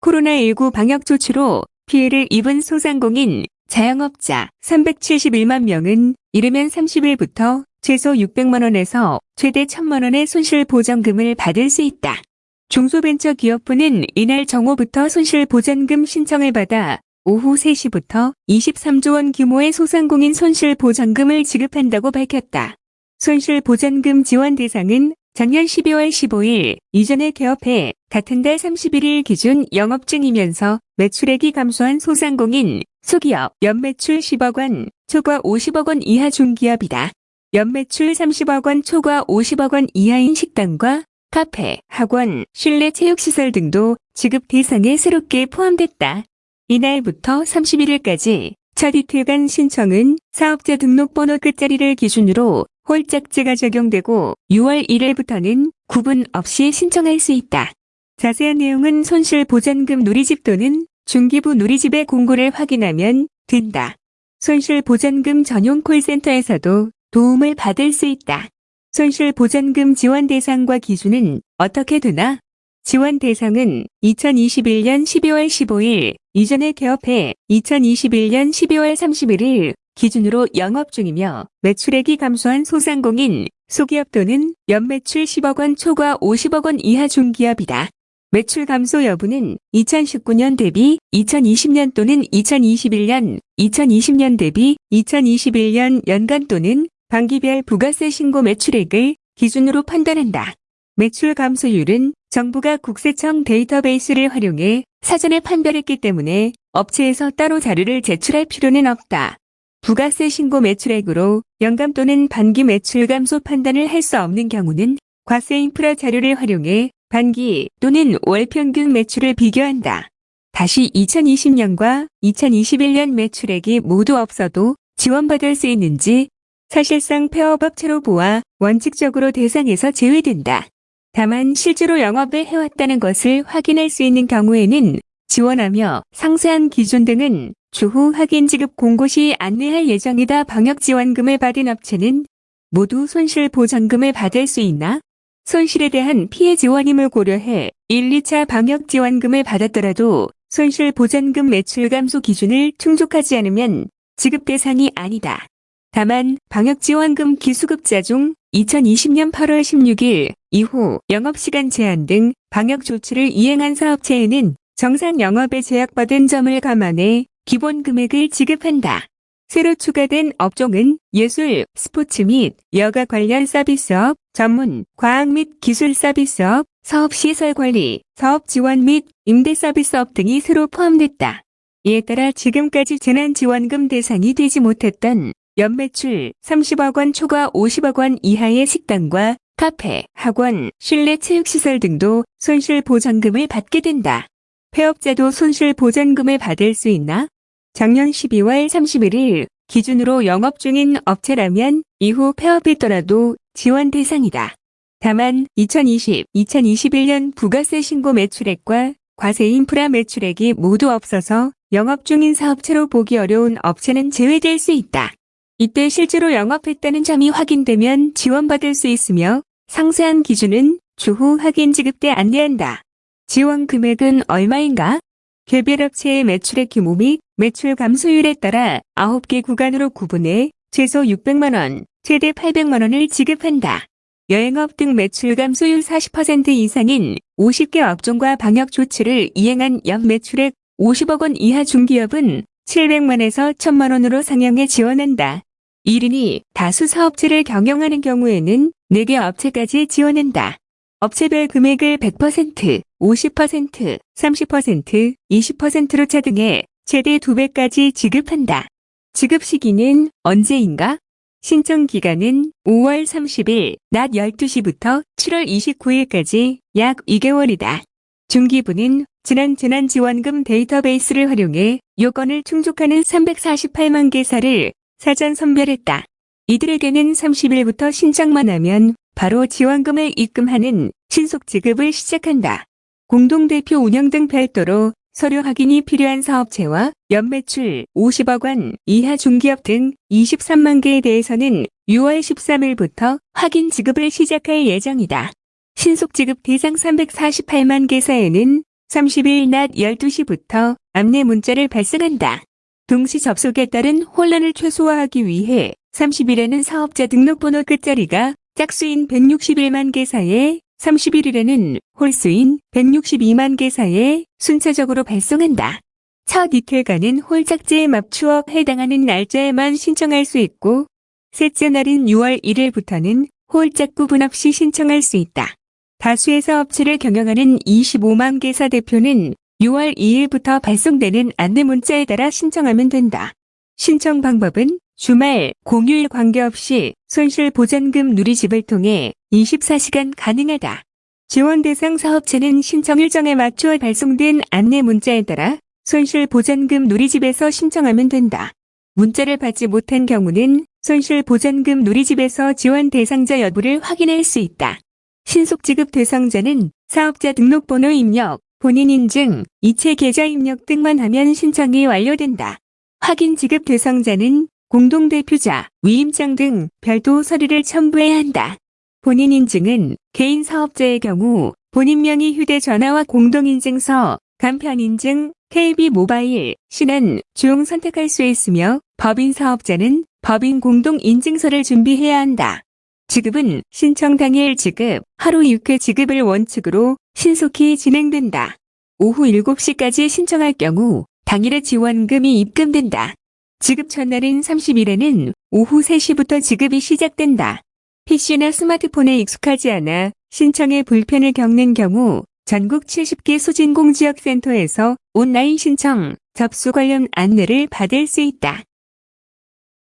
코로나19 방역 조치로 피해를 입은 소상공인, 자영업자 371만 명은 이르면 30일부터 최소 600만 원에서 최대 1000만 원의 손실 보전금을 받을 수 있다. 중소벤처기업부는 이날 정오부터 손실 보전금 신청을 받아 오후 3시부터 23조 원 규모의 소상공인 손실 보전금을 지급한다고 밝혔다. 손실 보전금 지원 대상은 작년 12월 15일 이전에 개업해 같은 달 31일 기준 영업 중이면서 매출액이 감소한 소상공인, 소기업, 연매출 10억 원, 초과 50억 원 이하 중기업이다. 연매출 30억 원 초과 50억 원 이하인 식당과 카페, 학원, 실내 체육시설 등도 지급 대상에 새롭게 포함됐다. 이날부터 31일까지 첫 이틀간 신청은 사업자 등록번호 끝자리를 기준으로 홀짝제가 적용되고 6월 1일부터는 구분 없이 신청할 수 있다. 자세한 내용은 손실보전금 누리집 또는 중기부 누리집의 공고를 확인하면 된다. 손실보전금 전용 콜센터에서도 도움을 받을 수 있다. 손실보전금 지원 대상과 기준은 어떻게 되나? 지원 대상은 2021년 12월 15일 이전에 개업해 2021년 12월 31일 기준으로 영업 중이며 매출액이 감소한 소상공인, 소기업 또는 연매출 10억 원 초과 50억 원 이하 중기업이다. 매출 감소 여부는 2019년 대비 2020년 또는 2021년, 2020년 대비 2021년 연간 또는 반기별 부가세 신고 매출액을 기준으로 판단한다. 매출 감소율은 정부가 국세청 데이터베이스를 활용해 사전에 판별했기 때문에 업체에서 따로 자료를 제출할 필요는 없다. 부가세 신고 매출액으로 연감 또는 반기 매출 감소 판단을 할 수 없는 경우는 과세 인프라 자료를 활용해 반기 또는 월 평균 매출을 비교한다. 다시 2020년과 2021년 매출액이 모두 없어도 지원받을 수 있는지 사실상 폐업업체로 보아 원칙적으로 대상에서 제외된다. 다만 실제로 영업을 해왔다는 것을 확인할 수 있는 경우에는 지원하며 상세한 기준 등은 추후 확인 지급 공고 시 안내할 예정이다. 방역지원금을 받은 업체는 모두 손실보전금을 받을 수 있나? 손실에 대한 피해 지원임을 고려해 1, 2차 방역지원금을 받았더라도 손실보전금 매출 감소 기준을 충족하지 않으면 지급 대상이 아니다. 다만 방역지원금 기수급자 중 2020년 8월 16일 이후 영업시간 제한 등 방역 조치를 이행한 사업체에는 정상 영업에 제약받은 점을 감안해 기본 금액을 지급한다. 새로 추가된 업종은 예술, 스포츠 및 여가 관련 서비스업, 전문, 과학 및 기술 서비스업, 사업시설 관리, 사업 지원 및 임대 서비스업 등이 새로 포함됐다. 이에 따라 지금까지 재난지원금 대상이 되지 못했던 연매출 30억 원 초과 50억 원 이하의 식당과 카페, 학원, 실내 체육시설 등도 손실보전금을 받게 된다. 폐업자도 손실보전금을 받을 수 있나? 작년 12월 31일 기준으로 영업 중인 업체라면 이후 폐업했더라도 지원 대상이다. 다만 2020, 2021년 부가세 신고 매출액과 과세 인프라 매출액이 모두 없어서 영업 중인 사업체로 보기 어려운 업체는 제외될 수 있다. 이때 실제로 영업했다는 점이 확인되면 지원받을 수 있으며 상세한 기준은 추후 확인 지급 때 안내한다. 지원 금액은 얼마인가? 개별 업체의 매출액 규모 및 매출 감소율에 따라 9개 구간으로 구분해 최소 600만 원, 최대 800만 원을 지급한다. 여행업 등 매출 감소율 40% 이상인 50개 업종과 방역 조치를 이행한 연 매출액 50억 원 이하 중기업은 700만에서 1000만 원으로 상향해 지원한다. 이르니 다수 사업체를 경영하는 경우에는 4개 업체까지 지원한다. 업체별 금액을 100%, 50%, 30%, 20%로 차등해 최대 2배까지 지급한다. 지급 시기는 언제인가? 신청 기간은 5월 30일 낮 12시부터 7월 29일까지 약 2개월이다. 중기부는 지난 재난지원금 데이터베이스를 활용해 요건을 충족하는 348만 개사를 사전 선별했다. 이들에게는 30일부터 신청만 하면 바로 지원금을 입금하는 신속 지급을 시작한다. 공동대표 운영 등 별도로 서류 확인이 필요한 사업체와 연매출 50억 원 이하 중기업 등 23만 개에 대해서는 6월 13일부터 확인 지급을 시작할 예정이다. 신속 지급 대상 348만 개사에는 30일 낮 12시부터 안내 문자를 발송한다. 동시 접속에 따른 혼란을 최소화하기 위해 30일에는 사업자 등록번호 끝자리가 짝수인 161만 개사에 31일에는 홀수인 162만 개사에 순차적으로 발송한다. 첫 이틀간은 홀짝지에 맞추어 해당하는 날짜에만 신청할 수 있고 셋째 날인 6월 1일부터는 홀짝 구분 없이 신청할 수 있다. 다수의 사업체를 경영하는 25만 개사 대표는 6월 2일부터 발송되는 안내 문자에 따라 신청하면 된다. 신청 방법은 주말, 공휴일 관계없이 손실보전금 누리집을 통해 24시간 가능하다. 지원 대상 사업체는 신청 일정에 맞추어 발송된 안내 문자에 따라 손실보전금 누리집에서 신청하면 된다. 문자를 받지 못한 경우는 손실보전금 누리집에서 지원 대상자 여부를 확인할 수 있다. 신속 지급 대상자는 사업자 등록번호 입력, 본인 인증, 이체 계좌 입력 등만 하면 신청이 완료된다. 확인 지급 대상자는 공동대표자, 위임장 등 별도 서류를 첨부해야 한다. 본인 인증은 개인 사업자의 경우 본인 명의 휴대전화와 공동인증서, 간편인증, KB 모바일, 신한 중 선택할 수 있으며 법인 사업자는 법인 공동인증서를 준비해야 한다. 지급은 신청 당일 지급, 하루 6회 지급을 원칙으로 신속히 진행된다. 오후 7시까지 신청할 경우 당일에 지원금이 입금된다. 지급 첫날인 30일에는 오후 3시부터 지급이 시작된다. PC나 스마트폰에 익숙하지 않아 신청에 불편을 겪는 경우 전국 70개 소진공지역센터에서 온라인 신청, 접수 관련 안내를 받을 수 있다.